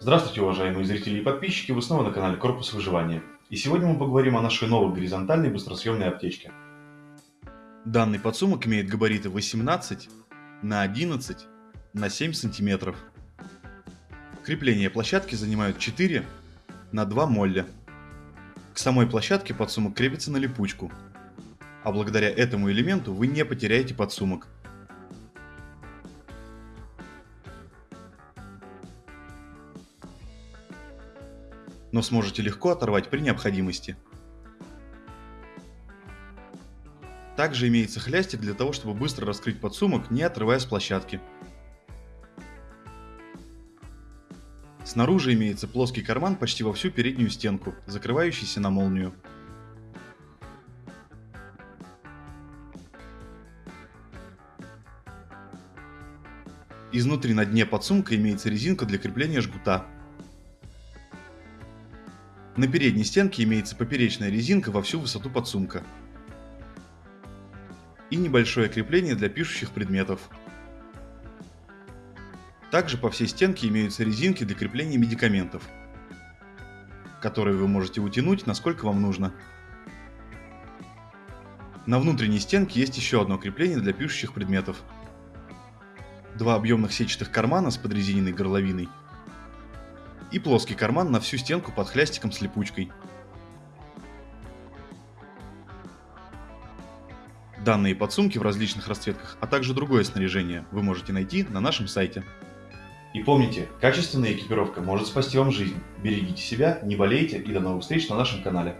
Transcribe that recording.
Здравствуйте, уважаемые зрители и подписчики, вы снова на канале Корпус Выживания. И сегодня мы поговорим о нашей новой горизонтальной быстросъемной аптечке. Данный подсумок имеет габариты 18 на 11 на 7 сантиметров. Крепление площадки занимают 4 на 2 молля. К самой площадке подсумок крепится на липучку, а благодаря этому элементу вы не потеряете подсумок. Но сможете легко оторвать при необходимости. Также имеется хлястик для того, чтобы быстро раскрыть подсумок, не отрывая с площадки. Снаружи имеется плоский карман почти во всю переднюю стенку, закрывающийся на молнию. Изнутри на дне подсумка имеется резинка для крепления жгута. На передней стенке имеется поперечная резинка во всю высоту подсумка. И небольшое крепление для пишущих предметов. Также по всей стенке имеются резинки для крепления медикаментов, которые вы можете утянуть насколько вам нужно. На внутренней стенке есть еще одно крепление для пишущих предметов. Два объемных сетчатых кармана с подрезиненной горловиной и плоский карман на всю стенку под хлястиком с липучкой. Данные подсумки в различных расцветках, а также другое снаряжение вы можете найти на нашем сайте. И помните, качественная экипировка может спасти вам жизнь. Берегите себя, не болейте и до новых встреч на нашем канале.